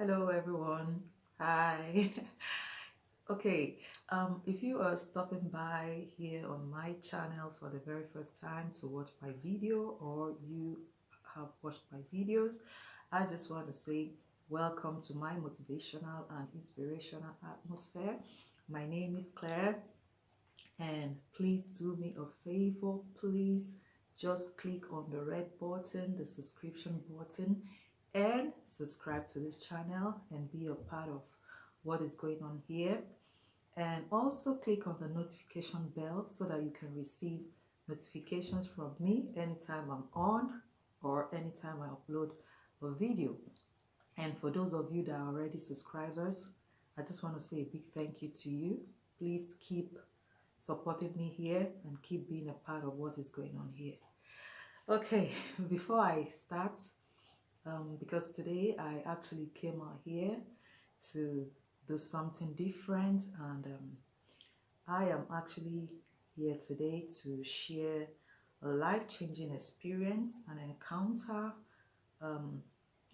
Hello everyone. Hi. okay, um, if you are stopping by here on my channel for the very first time to watch my video or you have watched my videos, I just want to say welcome to my motivational and inspirational atmosphere. My name is Claire and please do me a favor, please just click on the red button, the subscription button and subscribe to this channel and be a part of what is going on here. And also click on the notification bell so that you can receive notifications from me anytime I'm on or anytime I upload a video. And for those of you that are already subscribers I just want to say a big thank you to you. Please keep supporting me here and keep being a part of what is going on here. Okay before I start um, because today I actually came out here to do something different and um, I am actually here today to share a life-changing experience, an encounter um,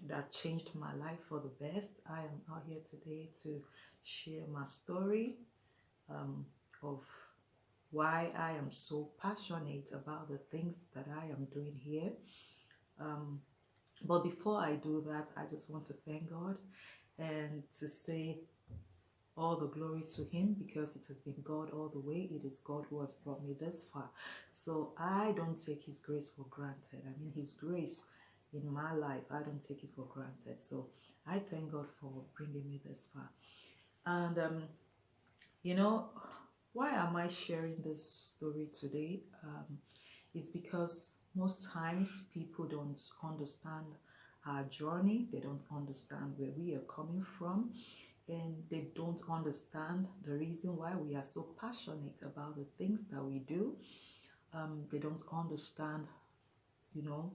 that changed my life for the best. I am out here today to share my story um, of why I am so passionate about the things that I am doing here. Um, but before I do that, I just want to thank God and to say all the glory to him because it has been God all the way. It is God who has brought me this far. So I don't take his grace for granted. I mean, his grace in my life, I don't take it for granted. So I thank God for bringing me this far. And, um, you know, why am I sharing this story today? Um, it's because most times people don't understand our journey. They don't understand where we are coming from. And they don't understand the reason why we are so passionate about the things that we do. Um, they don't understand you know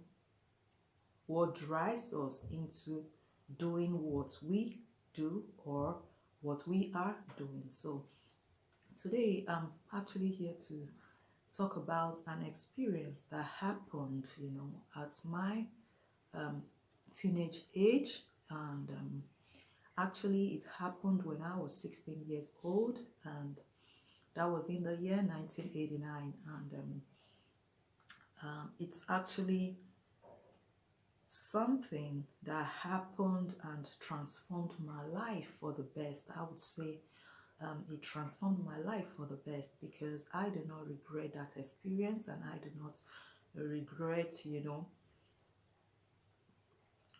what drives us into doing what we do or what we are doing. So today i'm actually here to talk about an experience that happened, you know, at my um, teenage age. And um, actually, it happened when I was 16 years old, and that was in the year 1989. And um, um, it's actually something that happened and transformed my life for the best. I would say um, it transformed my life for the best because I do not regret that experience and I do not regret, you know,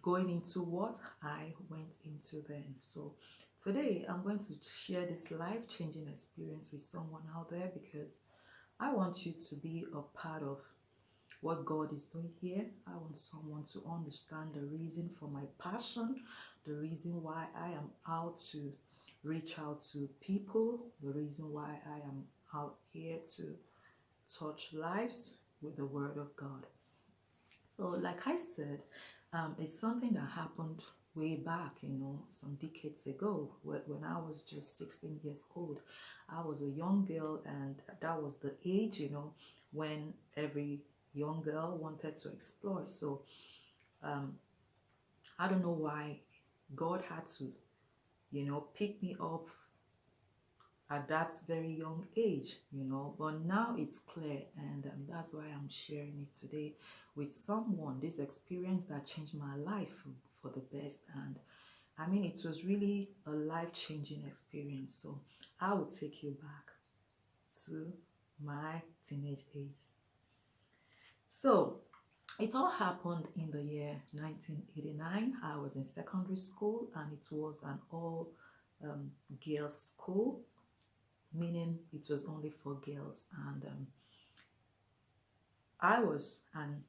going into what I went into then. So today I'm going to share this life-changing experience with someone out there because I want you to be a part of what God is doing here. I want someone to understand the reason for my passion, the reason why I am out to reach out to people. The reason why I am out here to touch lives with the Word of God. So, like I said, um, it's something that happened way back, you know, some decades ago when I was just 16 years old. I was a young girl, and that was the age, you know, when every young girl wanted to explore. So, um, I don't know why God had to you know, pick me up at that very young age, you know, but now it's clear and um, that's why I'm sharing it today with someone, this experience that changed my life for the best and I mean, it was really a life-changing experience. So I will take you back to my teenage age. So it all happened in the year 1989. I was in secondary school and it was an all um, girls school, meaning it was only for girls. And um, I was an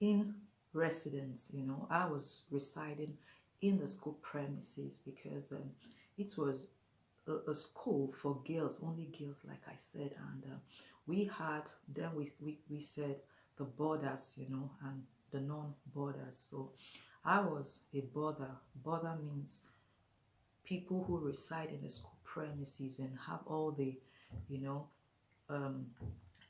in residence, you know, I was residing in the school premises because um, it was a, a, school for girls, only girls, like I said. And uh, we had, then we, we, we said, the boarders, you know, and the non-boarders. So I was a boarder. Boarder means people who reside in the school premises and have all the, you know, um,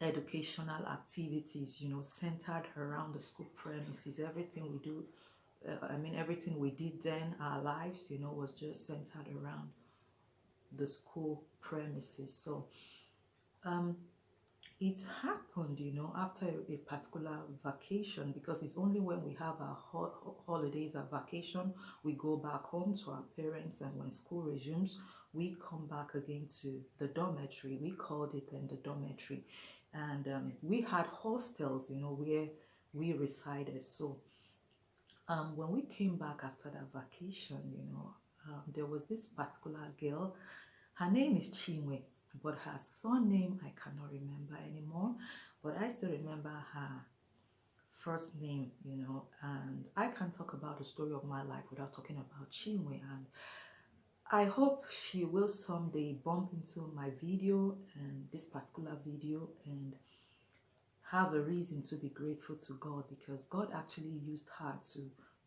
educational activities, you know, centered around the school premises. Everything we do uh, I mean, everything we did then, our lives, you know, was just centered around the school premises. So, um, it happened, you know, after a particular vacation because it's only when we have our ho holidays, our vacation, we go back home to our parents, and when school resumes, we come back again to the dormitory. We called it then the dormitory, and um, we had hostels, you know, where we resided. So um, when we came back after that vacation, you know, um, there was this particular girl. Her name is Chinwe but her surname I cannot remember anymore. But I still remember her first name, you know, and I can't talk about the story of my life without talking about Chinwe. And I hope she will someday bump into my video and this particular video and have a reason to be grateful to God because God actually used her to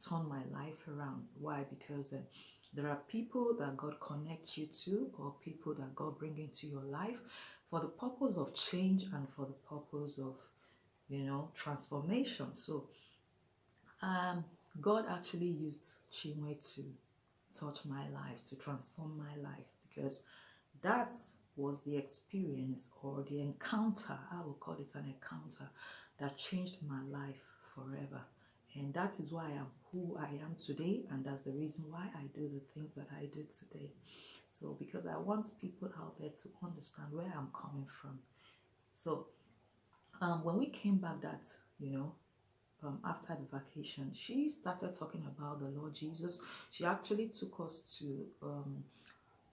turn my life around. Why? Because uh, there are people that God connects you to or people that God bring into your life for the purpose of change and for the purpose of, you know, transformation. So um, God actually used Chinwe to touch my life, to transform my life because that was the experience or the encounter, I will call it an encounter, that changed my life forever. And that is why I am who I am today. And that's the reason why I do the things that I do today. So because I want people out there to understand where I'm coming from. So um, when we came back that, you know, um, after the vacation, she started talking about the Lord Jesus. She actually took us to um,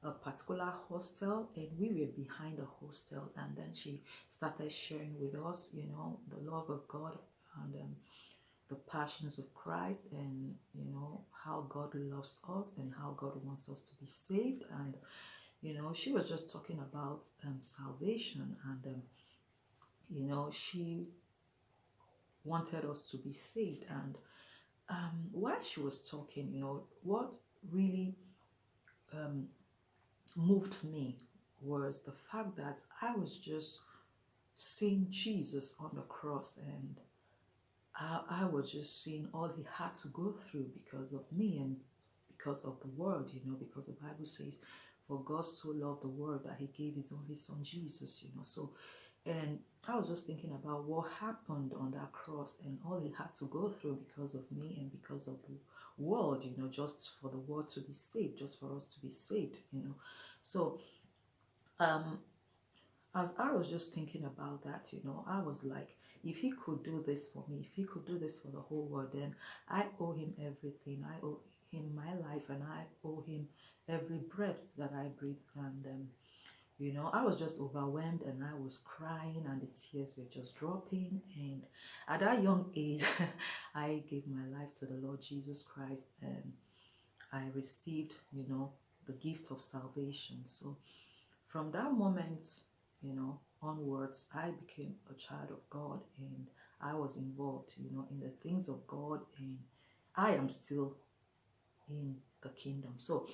a particular hostel and we were behind the hostel and then she started sharing with us, you know, the love of God and um, the passions of Christ and you know how God loves us and how God wants us to be saved. And you know she was just talking about um, salvation and um, you know she wanted us to be saved. And um, while she was talking you know what really um, moved me was the fact that I was just seeing Jesus on the cross and I, I was just seeing all he had to go through because of me and because of the world, you know, because the Bible says, for God so loved the world that he gave his only son Jesus, you know. So, and I was just thinking about what happened on that cross and all he had to go through because of me and because of the world, you know, just for the world to be saved, just for us to be saved, you know. So, um, as I was just thinking about that, you know, I was like, if he could do this for me, if he could do this for the whole world, then I owe him everything. I owe him my life and I owe him every breath that I breathe. And, um, you know, I was just overwhelmed and I was crying and the tears were just dropping. And at that young age, I gave my life to the Lord Jesus Christ and I received, you know, the gift of salvation. So from that moment, you know, onwards, I became a child of God and I was involved, you know, in the things of God and I am still in the kingdom. So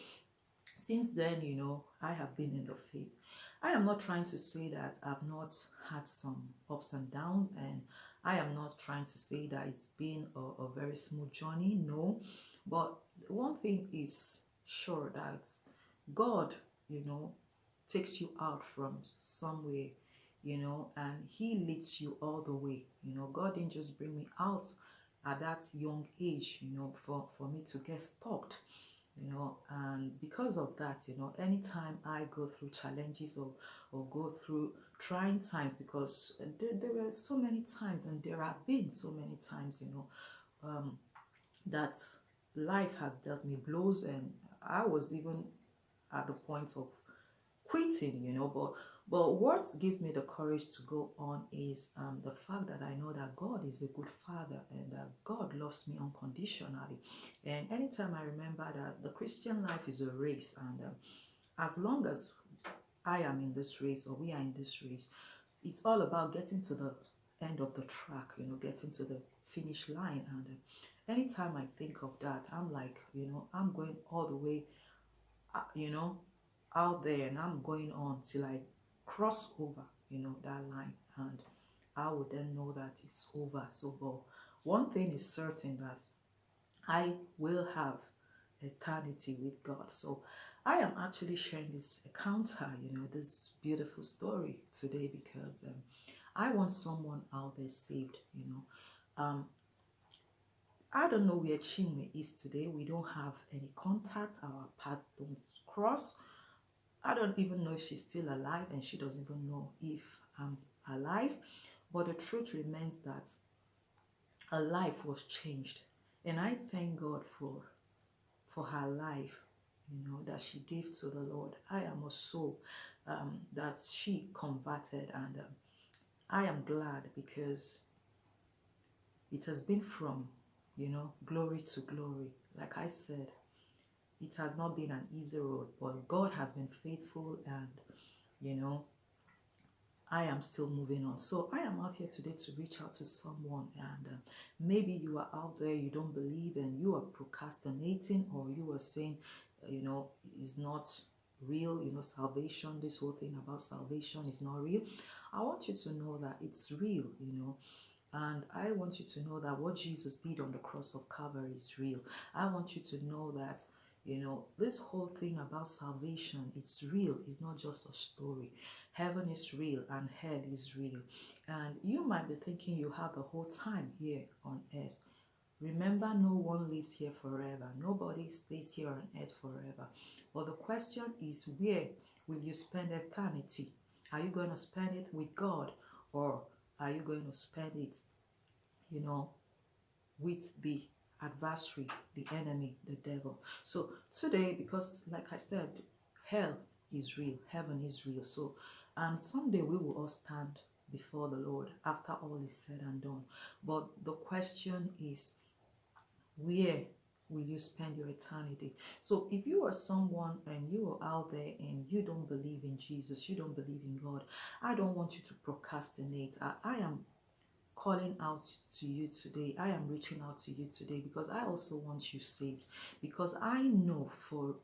since then, you know, I have been in the faith. I am not trying to say that I've not had some ups and downs and I am not trying to say that it's been a, a very smooth journey. No, but one thing is sure that God, you know, takes you out from somewhere you know, and he leads you all the way. You know, God didn't just bring me out at that young age, you know, for, for me to get stuck, you know, and because of that, you know, anytime I go through challenges or, or go through trying times, because there, there were so many times and there have been so many times, you know, um, that life has dealt me blows and I was even at the point of quitting, you know, but but what gives me the courage to go on is um, the fact that I know that God is a good father and that God loves me unconditionally. And anytime I remember that the Christian life is a race and um, as long as I am in this race or we are in this race, it's all about getting to the end of the track, you know, getting to the finish line. And uh, anytime I think of that, I'm like, you know, I'm going all the way, uh, you know, out there and I'm going on till I cross over, you know, that line and I would then know that it's over. So, one thing is certain that I will have eternity with God. So I am actually sharing this encounter, you know, this beautiful story today because um, I want someone out there saved, you know. Um, I don't know where Chinwe is today. We don't have any contact. Our paths don't cross. I don't even know if she's still alive and she doesn't even know if I'm alive. But the truth remains that her life was changed. And I thank God for, for her life, you know, that she gave to the Lord. I am a soul um, that she converted and um, I am glad because it has been from, you know, glory to glory. Like I said, it has not been an easy road, but God has been faithful and, you know, I am still moving on. So I am out here today to reach out to someone and uh, maybe you are out there, you don't believe and you are procrastinating or you are saying, uh, you know, is not real, you know, salvation, this whole thing about salvation is not real. I want you to know that it's real, you know, and I want you to know that what Jesus did on the cross of Calvary is real. I want you to know that you know, this whole thing about salvation, it's real. It's not just a story. Heaven is real and hell is real. And you might be thinking you have the whole time here on earth. Remember, no one lives here forever. Nobody stays here on earth forever. But the question is, where will you spend eternity? Are you going to spend it with God or are you going to spend it, you know, with the adversary, the enemy, the devil. So today, because like I said, hell is real, heaven is real. So, and someday we will all stand before the Lord after all is said and done. But the question is, where will you spend your eternity? So if you are someone and you are out there and you don't believe in Jesus, you don't believe in God, I don't want you to procrastinate. I, I am calling out to you today. I am reaching out to you today because I also want you saved. Because I know for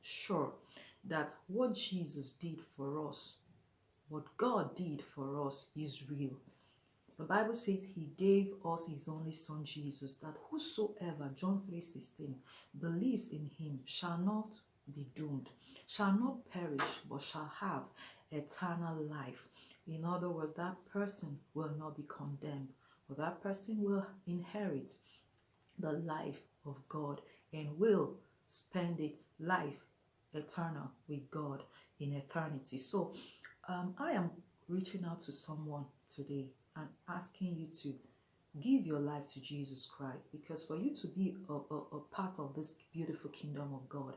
sure that what Jesus did for us, what God did for us is real. The Bible says he gave us his only son Jesus, that whosoever, John 3.16, believes in him shall not be doomed, shall not perish, but shall have eternal life. In other words, that person will not be condemned, but that person will inherit the life of God and will spend its life eternal with God in eternity. So um, I am reaching out to someone today and asking you to give your life to Jesus Christ because for you to be a, a, a, part of this beautiful kingdom of God,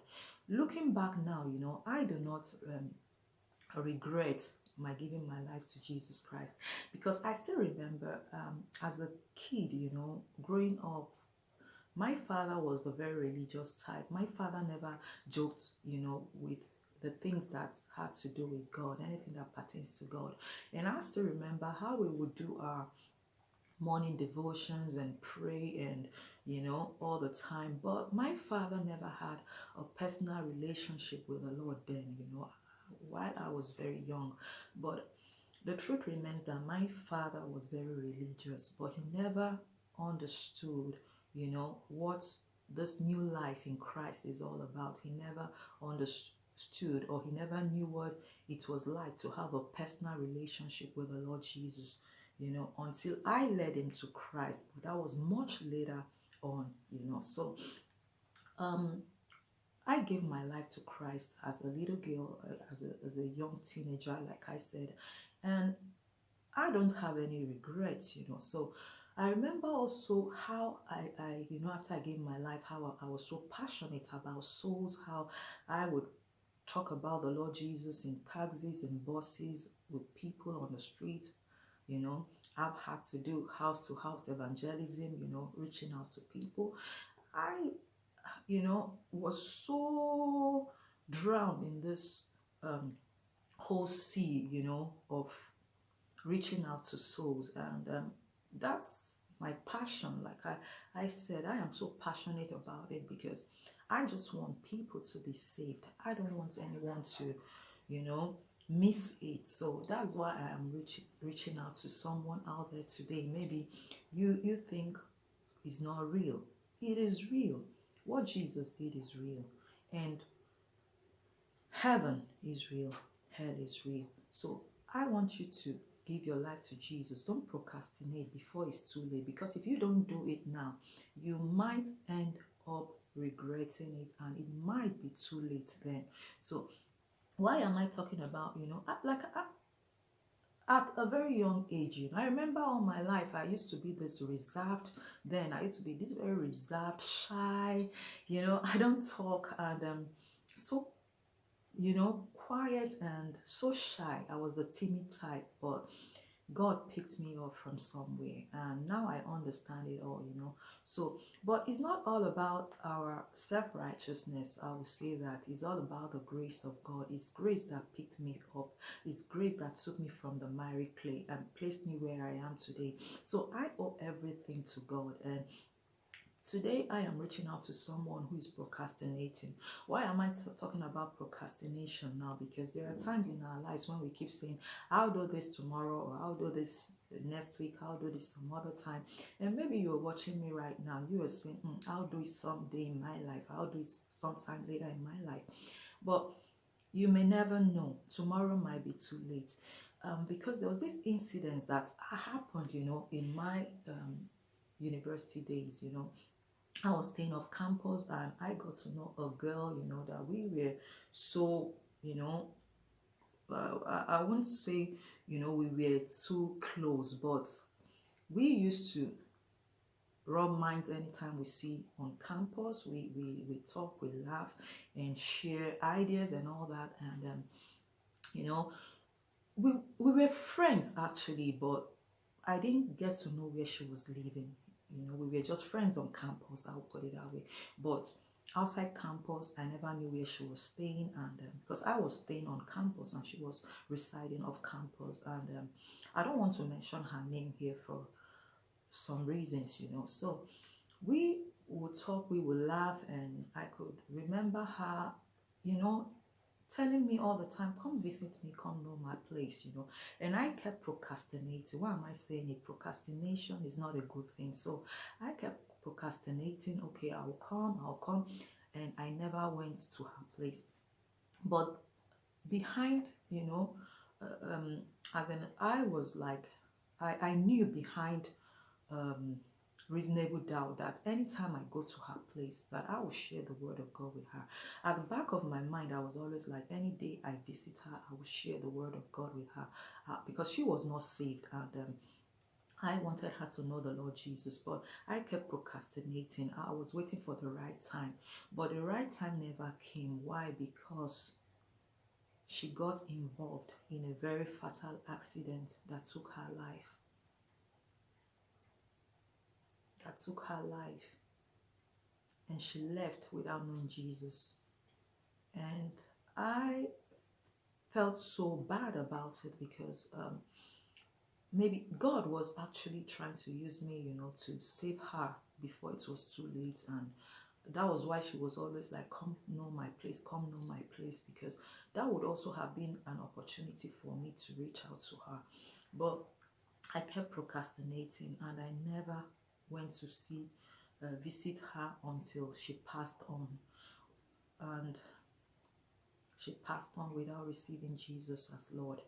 looking back now, you know, I do not um, regret my giving my life to Jesus Christ because I still remember um, as a kid, you know, growing up, my father was a very religious type. My father never joked, you know, with the things that had to do with God, anything that pertains to God. And I still remember how we would do our morning devotions and pray and you know all the time but my father never had a personal relationship with the lord then you know while I was very young. But the truth remains that my father was very religious, but he never understood, you know, what this new life in Christ is all about. He never understood or he never knew what it was like to have a personal relationship with the Lord Jesus, you know, until I led him to Christ. But that was much later on, you know. So um I gave my life to Christ as a little girl, uh, as a, as a young teenager, like I said, and I don't have any regrets, you know. So I remember also how I, I you know, after I gave my life, how I, I was so passionate about souls, how I would talk about the Lord Jesus in taxis and buses with people on the street, you know. I've had to do house to house evangelism, you know, reaching out to people. I you know, was so drowned in this um, whole sea, you know, of reaching out to souls. And um, that's my passion. Like I, I said, I am so passionate about it because I just want people to be saved. I don't want anyone to, you know, miss it. So that's why I am reach, reaching out to someone out there today. Maybe you, you think it's not real it is real. What Jesus did is real. And heaven is real. Hell is real. So I want you to give your life to Jesus. Don't procrastinate before it's too late. Because if you don't do it now, you might end up regretting it and it might be too late then. So why am I talking about, you know, like at a very young age, you know, I remember all my life I used to be this reserved. Then I used to be this very reserved, shy. You know, I don't talk and um, so, you know, quiet and so shy. I was the timid type, but God picked me up from somewhere and now I understand it all, you know. So, but it's not all about our self-righteousness. I will say that it's all about the grace of God. It's grace that picked me up. It's grace that took me from the miry clay and placed me where I am today. So I owe everything to God and Today, I am reaching out to someone who is procrastinating. Why am I talking about procrastination now? Because there are times in our lives when we keep saying, I'll do this tomorrow, or I'll do this next week, I'll do this some other time. And maybe you're watching me right now, you are saying, mm, I'll do it someday in my life, I'll do it sometime later in my life. But you may never know. Tomorrow might be too late. Um, because there was this incident that happened, you know, in my um, university days, you know, I was staying off campus and I got to know a girl, you know, that we were so, you know, uh, I, I wouldn't say, you know, we were too close, but we used to rub minds anytime we see on campus. We, we, we talk, we laugh and share ideas and all that. And, um, you know, we, we were friends actually, but I didn't get to know where she was living you know, we were just friends on campus, I'll put it that way. But outside campus, I never knew where she was staying. And um, because I was staying on campus and she was residing off campus. And um, I don't want to mention her name here for some reasons, you know. So we would talk, we would laugh, and I could remember her, you know, telling me all the time, come visit me, come know my place, you know. And I kept procrastinating. Why am I saying it? Procrastination is not a good thing. So I kept procrastinating. Okay, I'll come, I'll come. And I never went to her place. But behind, you know, uh, um, as in I was like, I, I knew behind um, reasonable doubt that anytime I go to her place, that I will share the word of God with her. At the back of my mind, I was always like, any day I visit her, I will share the word of God with her uh, because she was not saved and um, I wanted her to know the Lord Jesus, but I kept procrastinating. I was waiting for the right time, but the right time never came. Why? Because she got involved in a very fatal accident that took her life. That took her life and she left without knowing Jesus. And I felt so bad about it because um, maybe God was actually trying to use me, you know, to save her before it was too late. And that was why she was always like, come know my place, come know my place, because that would also have been an opportunity for me to reach out to her. But I kept procrastinating and I never went to see, uh, visit her until she passed on. And she passed on without receiving Jesus as Lord.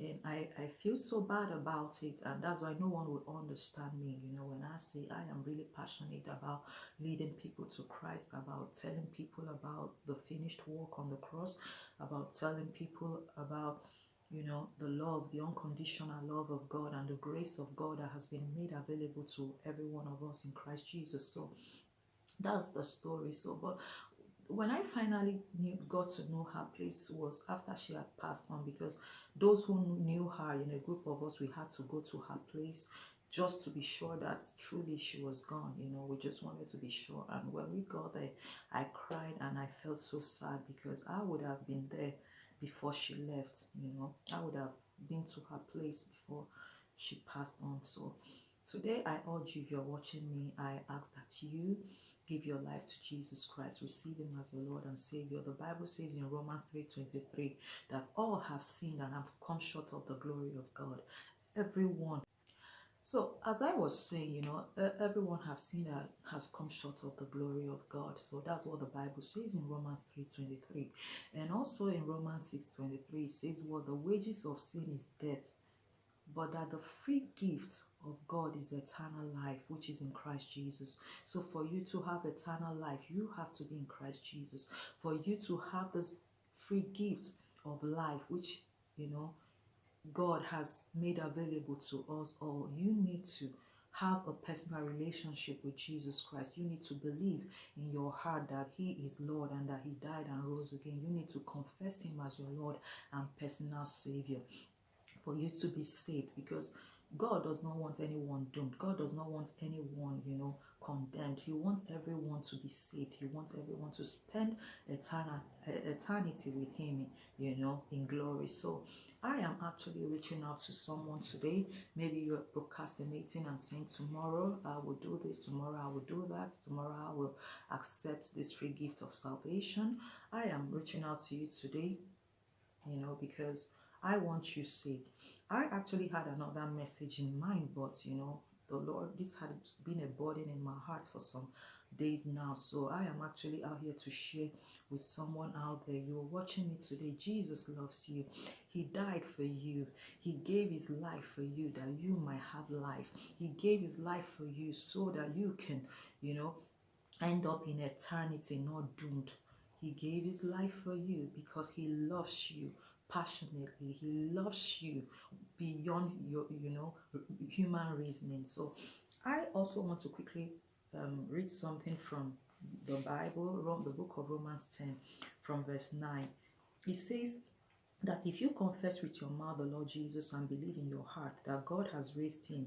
And I, I feel so bad about it. And that's why no one will understand me. You know, when I say I am really passionate about leading people to Christ, about telling people about the finished work on the cross, about telling people about you know, the love, the unconditional love of God and the grace of God that has been made available to every one of us in Christ Jesus. So that's the story. So, but when I finally knew, got to know her place was after she had passed on because those who knew her in a group of us, we had to go to her place just to be sure that truly she was gone. You know, we just wanted to be sure. And when we got there, I cried and I felt so sad because I would have been there before she left you know. I would have been to her place before she passed on. So today i urge you if you're watching me i ask that you give your life to jesus christ receive him as your lord and savior. The bible says in romans 3 23 that all have sinned and have come short of the glory of god. Everyone So as I was saying, you know, everyone has seen that has come short of the glory of God. So that's what the Bible says in Romans 3:23. And also in Romans 6:23 it says what well, the wages of sin is death, but that the free gift of God is eternal life, which is in Christ Jesus. So for you to have eternal life, you have to be in Christ Jesus. For you to have this free gift of life, which, you know, God has made available to us all, you need to have a personal relationship with Jesus Christ. You need to believe in your heart that He is Lord and that He died and rose again. You need to confess Him as your Lord and personal Savior for you to be saved because God does not want anyone doomed. God does not want anyone, you know, condemned. He wants everyone to be saved. He wants everyone to spend eternity with Him, you know, in glory. So I am actually reaching out to someone today. Maybe you're procrastinating and saying, Tomorrow I will do this, tomorrow I will do that, tomorrow I will accept this free gift of salvation. I am reaching out to you today, you know, because I want you saved. I actually had another message in mind, but you know, the Lord, this had been a burden in my heart for some days now. So I am actually out here to share with someone out there. You're watching me today. Jesus loves you. He died for you. He gave his life for you that you might have life. He gave his life for you so that you can, you know, end up in eternity, not doomed. He gave his life for you because he loves you passionately. He loves you beyond your, you know, human reasoning. So I also want to quickly um, read something from the Bible, from the book of Romans 10, from verse 9. It says that if you confess with your mouth the Lord Jesus and believe in your heart that God has raised him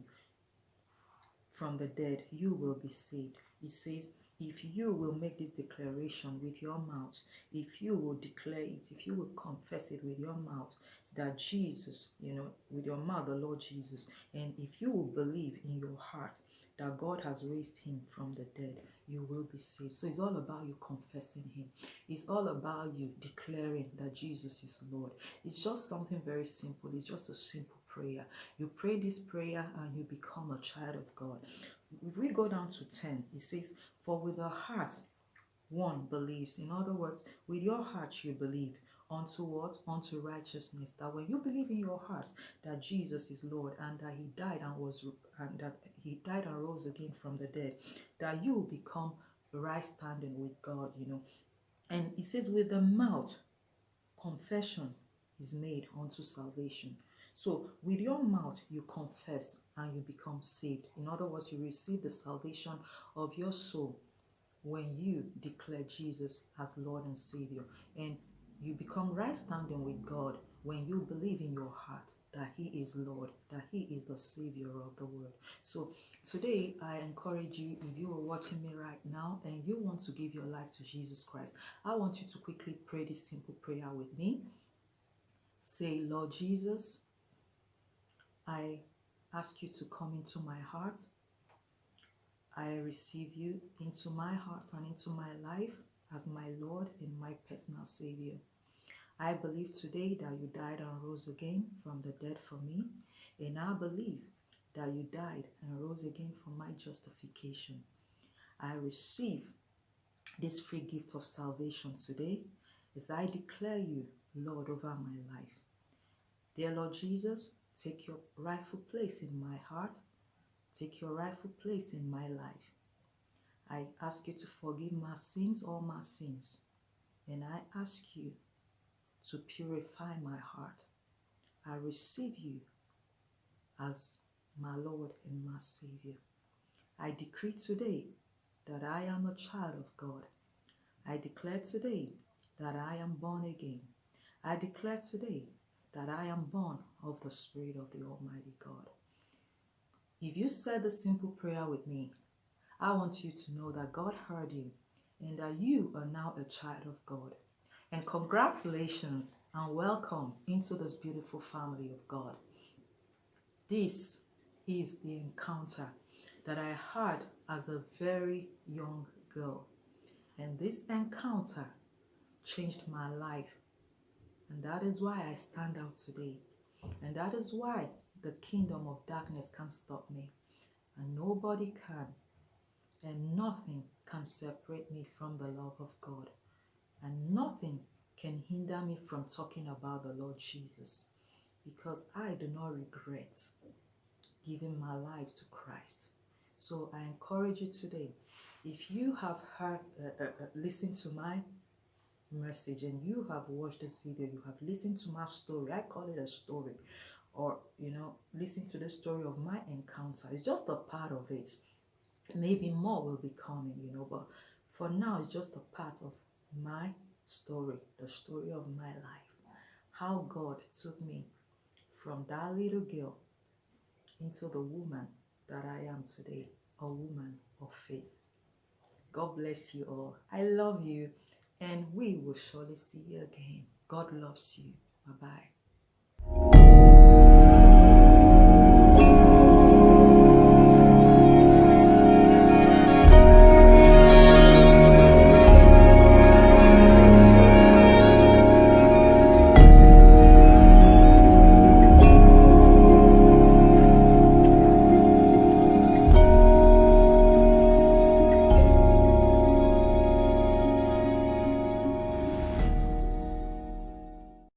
from the dead, you will be saved. It says, if you will make this declaration with your mouth, if you will declare it, if you will confess it with your mouth, that Jesus, you know, with your mouth, the Lord Jesus, and if you will believe in your heart that God has raised him from the dead, you will be saved. So it's all about you confessing him. It's all about you declaring that Jesus is Lord. It's just something very simple. It's just a simple prayer. You pray this prayer and you become a child of God. If we go down to 10, it says, For with the heart one believes. In other words, with your heart you believe unto what? Unto righteousness. That when you believe in your heart that Jesus is Lord and that he died and was and that he died and rose again from the dead, that you become right standing with God, you know. And he says, with the mouth, confession is made unto salvation. So with your mouth, you confess and you become saved. In other words, you receive the salvation of your soul when you declare Jesus as Lord and Savior. And you become right standing with God when you believe in your heart that He is Lord, that He is the Savior of the world. So today, I encourage you, if you are watching me right now and you want to give your life to Jesus Christ, I want you to quickly pray this simple prayer with me. Say, Lord Jesus, I ask you to come into my heart. I receive you into my heart and into my life as my Lord and my personal Savior. I believe today that you died and rose again from the dead for me, and I believe that you died and rose again for my justification. I receive this free gift of salvation today as I declare you Lord over my life. Dear Lord Jesus, take your rightful place in my heart. Take your rightful place in my life. I ask you to forgive my sins, all my sins. And I ask you to purify my heart. I receive you as my Lord and my Savior. I decree today that I am a child of God. I declare today that I am born again. I declare today that I am born of the Spirit of the Almighty God. If you said the simple prayer with me, I want you to know that God heard you and that you are now a child of God. And congratulations and welcome into this beautiful family of God. This is the encounter that I had as a very young girl. And this encounter changed my life. And that is why I stand out today. And that is why the kingdom of darkness can't stop me. And nobody can. And nothing can separate me from the love of God. And nothing can hinder me from talking about the Lord Jesus. Because I do not regret giving my life to Christ. So I encourage you today, if you have heard, uh, uh, uh, listened to my message and you have watched this video, you have listened to my story, I call it a story, or, you know, listen to the story of my encounter. It's just a part of it. Maybe more will be coming, you know, but for now, it's just a part of my story, the story of my life. How God took me from that little girl into the woman that I am today, a woman of faith. God bless you all. I love you, and we will surely see you again. God loves you. Bye bye.